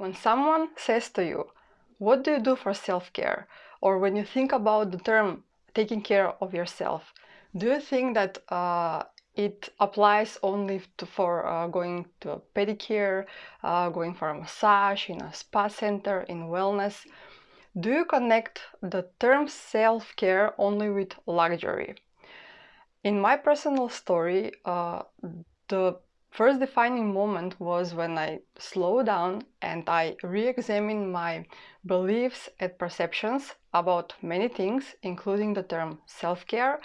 When someone says to you, what do you do for self-care? Or when you think about the term taking care of yourself, do you think that uh, it applies only to, for uh, going to a pedicure, uh, going for a massage in a spa center, in wellness? Do you connect the term self-care only with luxury? In my personal story, uh, the first defining moment was when I slowed down and I re-examined my beliefs and perceptions about many things, including the term self-care.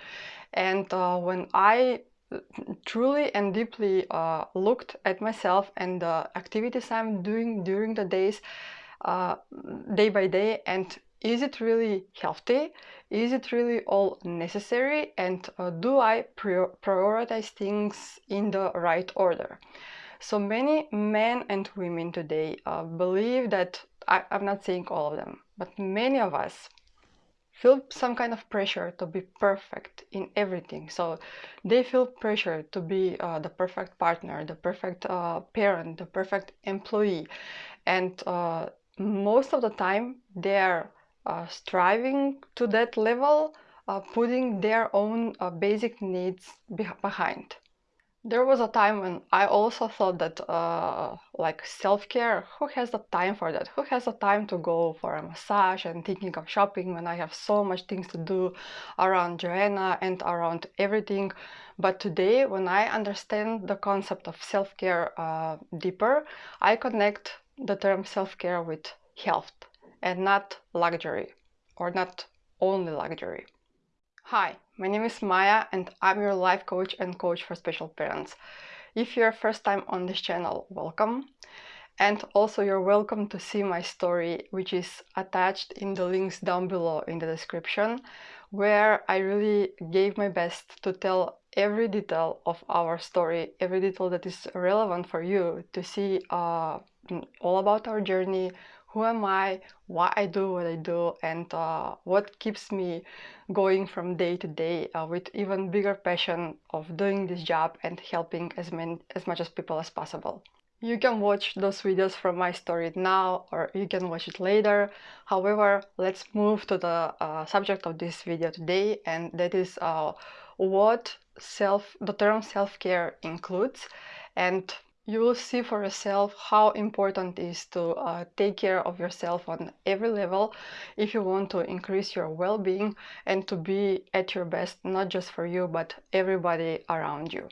And uh, when I uh, truly and deeply uh, looked at myself and the activities I'm doing during the days, uh, day by day, and is it really healthy? Is it really all necessary? And uh, do I prioritize things in the right order? So many men and women today uh, believe that, I, I'm not saying all of them, but many of us feel some kind of pressure to be perfect in everything. So they feel pressure to be uh, the perfect partner, the perfect uh, parent, the perfect employee. And uh, most of the time they are striving to that level, uh, putting their own uh, basic needs be behind. There was a time when I also thought that uh, like self-care, who has the time for that? Who has the time to go for a massage and thinking of shopping when I have so much things to do around Joanna and around everything. But today, when I understand the concept of self-care uh, deeper, I connect the term self-care with health and not luxury or not only luxury. Hi, my name is Maya and I'm your life coach and coach for special parents. If you're first time on this channel, welcome. And also you're welcome to see my story, which is attached in the links down below in the description, where I really gave my best to tell every detail of our story, every detail that is relevant for you to see uh, all about our journey, who am I, why I do what I do, and uh, what keeps me going from day to day uh, with even bigger passion of doing this job and helping as many as much as people as possible. You can watch those videos from my story now or you can watch it later. However, let's move to the uh, subject of this video today and that is uh, what self the term self-care includes and you will see for yourself how important it is to uh, take care of yourself on every level if you want to increase your well-being and to be at your best not just for you but everybody around you.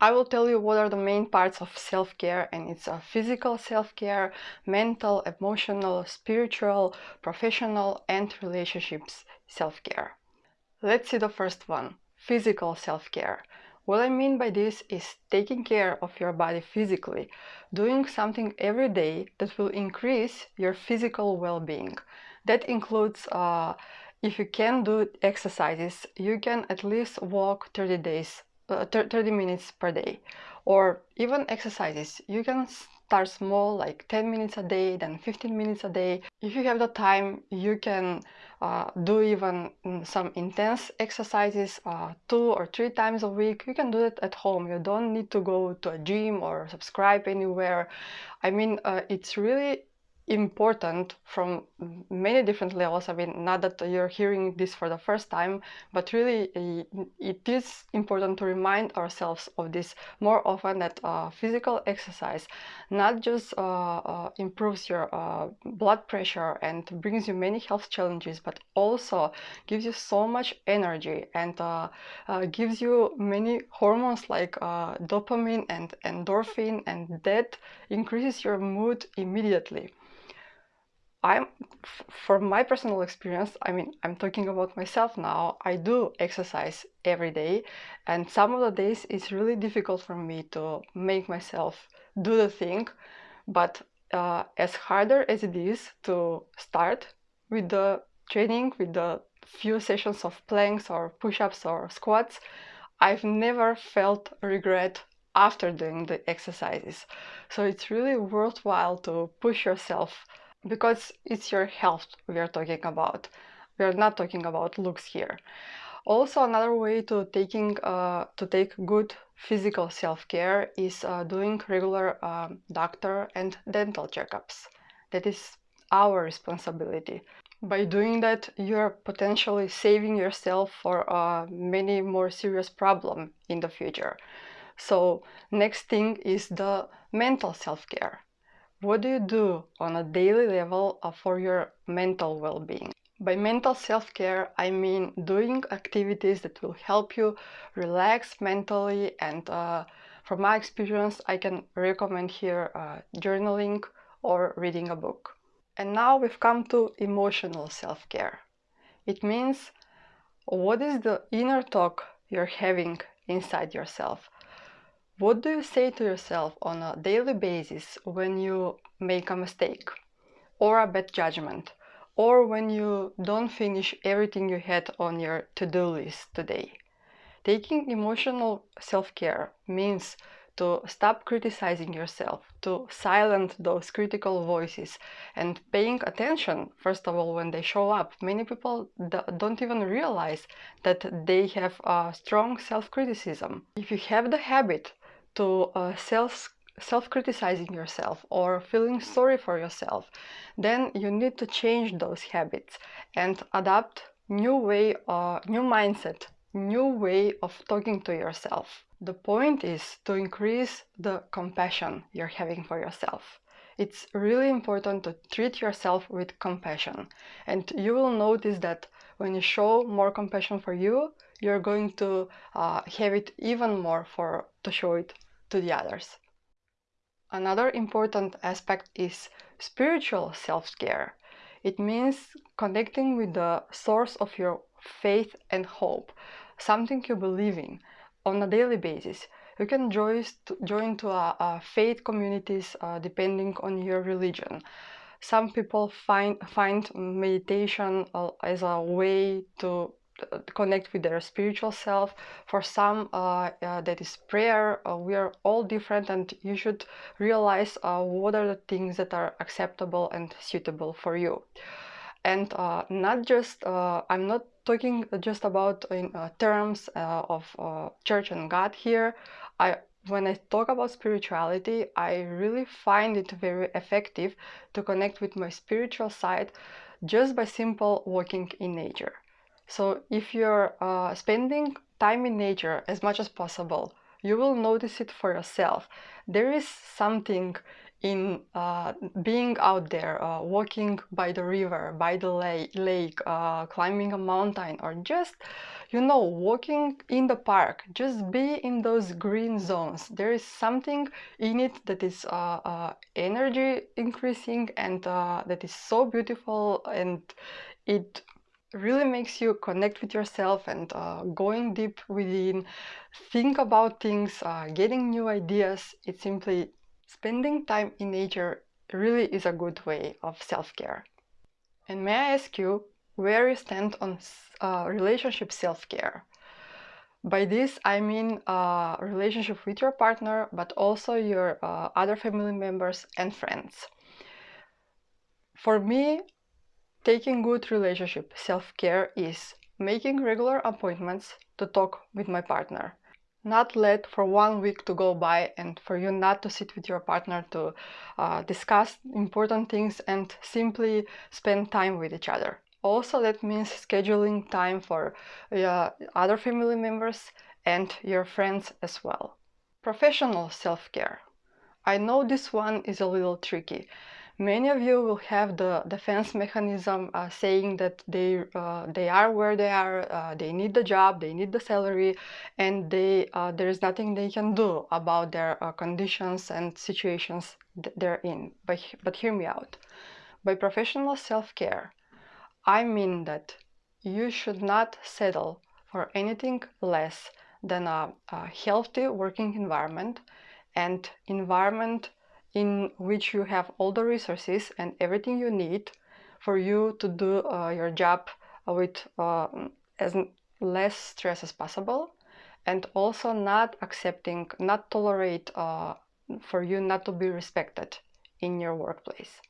I will tell you what are the main parts of self-care and it's a physical self-care, mental, emotional, spiritual, professional and relationships self-care. Let's see the first one, physical self-care. What I mean by this is taking care of your body physically, doing something every day that will increase your physical well-being. That includes, uh, if you can do exercises, you can at least walk 30 days, uh, 30 minutes per day. Or even exercises, you can start small, like 10 minutes a day, then 15 minutes a day. If you have the time, you can uh, do even mm, some intense exercises uh, two or three times a week. You can do it at home. You don't need to go to a gym or subscribe anywhere. I mean, uh, it's really important from many different levels. I mean, not that you're hearing this for the first time, but really it is important to remind ourselves of this more often that uh, physical exercise not just uh, uh, improves your uh, blood pressure and brings you many health challenges, but also gives you so much energy and uh, uh, gives you many hormones like dopamine and endorphin and that increases your mood immediately. I'm, from my personal experience, I mean, I'm talking about myself now, I do exercise every day and some of the days it's really difficult for me to make myself do the thing, but uh, as harder as it is to start with the training, with the few sessions of planks or push-ups or squats, I've never felt regret after doing the exercises. So it's really worthwhile to push yourself because it's your health we are talking about. We are not talking about looks here. Also, another way to taking uh, to take good physical self-care is uh, doing regular uh, doctor and dental checkups. that is our responsibility. By doing that, you're potentially saving yourself for uh, many more serious problem in the future. So next thing is the mental self-care. What do you do on a daily level uh, for your mental well-being? By mental self-care, I mean doing activities that will help you relax mentally and uh, from my experience, I can recommend here uh, journaling or reading a book. And now we've come to emotional self-care. It means what is the inner talk you're having inside yourself? What do you say to yourself on a daily basis when you make a mistake or a bad judgment or when you don't finish everything you had on your to-do list today? Taking emotional self-care means to stop criticizing yourself, to silence those critical voices and paying attention, first of all, when they show up. Many people don't even realize that they have a strong self-criticism. If you have the habit to uh, self self-criticizing yourself or feeling sorry for yourself, then you need to change those habits and adapt new way, uh, new mindset, new way of talking to yourself. The point is to increase the compassion you're having for yourself. It's really important to treat yourself with compassion. And you will notice that when you show more compassion for you, you're going to uh, have it even more for to show it to the others. Another important aspect is spiritual self-care. It means connecting with the source of your faith and hope, something you believe in on a daily basis. You can join to, join to a, a faith communities uh, depending on your religion. Some people find, find meditation uh, as a way to connect with their spiritual self. For some, uh, uh, that is prayer. Uh, we are all different, and you should realize uh, what are the things that are acceptable and suitable for you. And uh, not just, I'm not talking just about in uh, terms uh, of uh, church and God here, I when I talk about spirituality, I really find it very effective to connect with my spiritual side just by simple walking in nature. So if you're uh, spending time in nature as much as possible, you will notice it for yourself. There is something in uh, being out there, uh, walking by the river, by the lake, lake uh, climbing a mountain, or just, you know, walking in the park, just be in those green zones. There is something in it that is uh, uh, energy increasing and uh, that is so beautiful and it really makes you connect with yourself and uh, going deep within, think about things, uh, getting new ideas. It's simply Spending time in nature really is a good way of self-care. And may I ask you where you stand on uh, relationship self-care? By this I mean uh, relationship with your partner, but also your uh, other family members and friends. For me, taking good relationship self-care is making regular appointments to talk with my partner not let for one week to go by and for you not to sit with your partner to uh, discuss important things and simply spend time with each other. Also, that means scheduling time for uh, other family members and your friends as well. Professional self-care. I know this one is a little tricky Many of you will have the defense mechanism uh, saying that they uh, they are where they are, uh, they need the job, they need the salary, and they uh, there is nothing they can do about their uh, conditions and situations they're in. But but hear me out. By professional self-care, I mean that you should not settle for anything less than a, a healthy working environment and environment in which you have all the resources and everything you need for you to do uh, your job with uh, as less stress as possible and also not accepting, not tolerate uh, for you not to be respected in your workplace.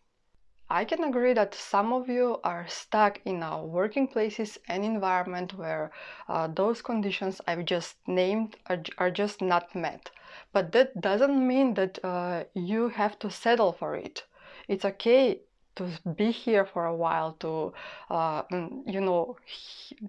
I can agree that some of you are stuck in a working places and environment where uh, those conditions I've just named are, are, just not met. But that doesn't mean that uh, you have to settle for it. It's okay to be here for a while, to, uh, mm, you know,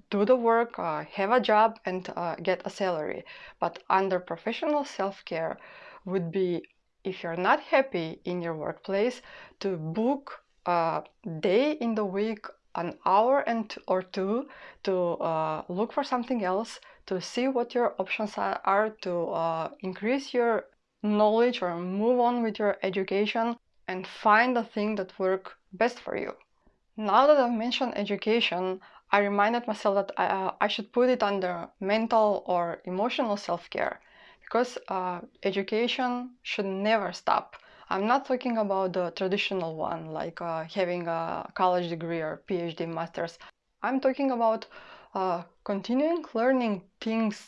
do the work, uh, have a job, and uh, get a salary. But under professional self care would be if you're not happy in your workplace, to book a day in the week, an hour and or two to uh, look for something else, to see what your options are, are to uh, increase your knowledge or move on with your education and find the thing that work best for you. Now that I've mentioned education, I reminded myself that I, uh, I should put it under mental or emotional self-care because uh, education should never stop. I'm not talking about the traditional one, like uh, having a college degree or PhD masters. I'm talking about uh, continuing learning things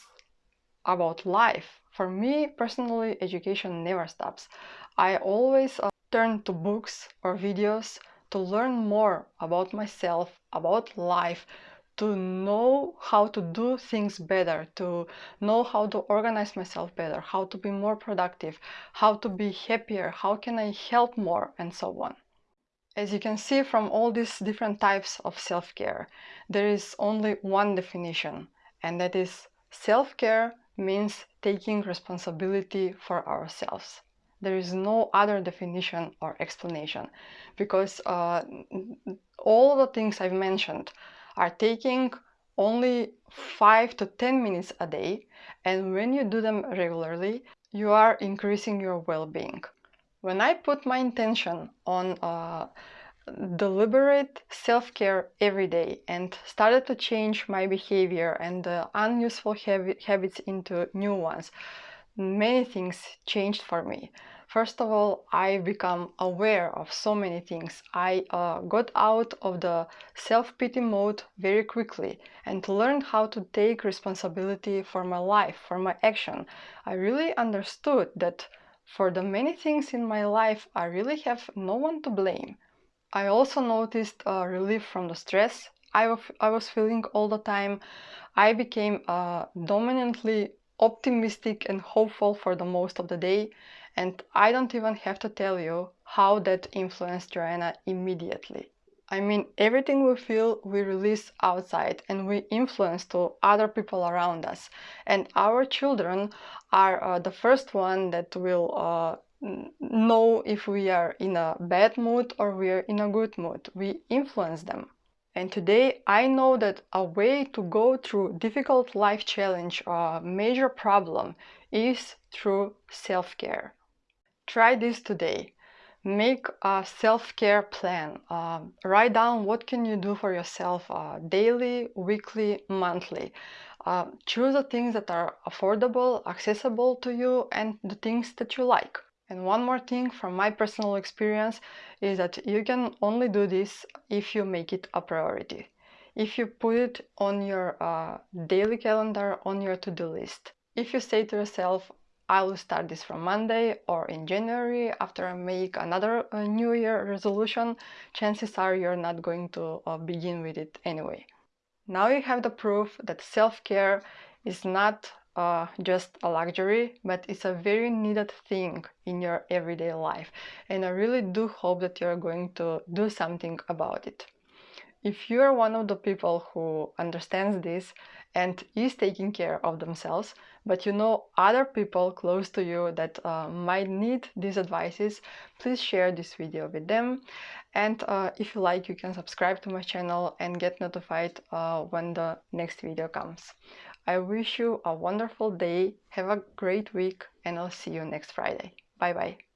about life. For me personally, education never stops. I always uh, turn to books or videos to learn more about myself, about life, to know how to do things better, to know how to organize myself better, how to be more productive, how to be happier, how can I help more, and so on. As you can see from all these different types of self-care, there is only one definition, and that is self-care means taking responsibility for ourselves. There is no other definition or explanation because uh, all the things I've mentioned are taking only 5 to 10 minutes a day and when you do them regularly you are increasing your well-being. When I put my intention on uh, deliberate self-care every day and started to change my behavior and the unuseful habits into new ones, many things changed for me. First of all, I become aware of so many things. I uh, got out of the self-pity mode very quickly and learned how to take responsibility for my life, for my action. I really understood that for the many things in my life, I really have no one to blame. I also noticed a relief from the stress I, I was feeling all the time. I became uh, dominantly optimistic and hopeful for the most of the day and I don't even have to tell you how that influenced Joanna immediately. I mean, everything we feel, we release outside and we influence to other people around us. And our children are uh, the first one that will uh, know if we are in a bad mood or we are in a good mood. We influence them. And today I know that a way to go through difficult life challenge or major problem is through self-care. Try this today. Make a self-care plan. Uh, write down what can you do for yourself uh, daily, weekly, monthly. Uh, choose the things that are affordable, accessible to you and the things that you like. And one more thing from my personal experience is that you can only do this if you make it a priority. If you put it on your uh, daily calendar, on your to-do list. If you say to yourself, I will start this from Monday or in January after I make another uh, New Year resolution, chances are you're not going to uh, begin with it anyway. Now you have the proof that self-care is not uh, just a luxury, but it's a very needed thing in your everyday life. And I really do hope that you're going to do something about it. If you're one of the people who understands this and is taking care of themselves, but you know other people close to you that uh, might need these advices, please share this video with them. And uh, if you like, you can subscribe to my channel and get notified uh, when the next video comes. I wish you a wonderful day, have a great week, and I'll see you next Friday. Bye bye.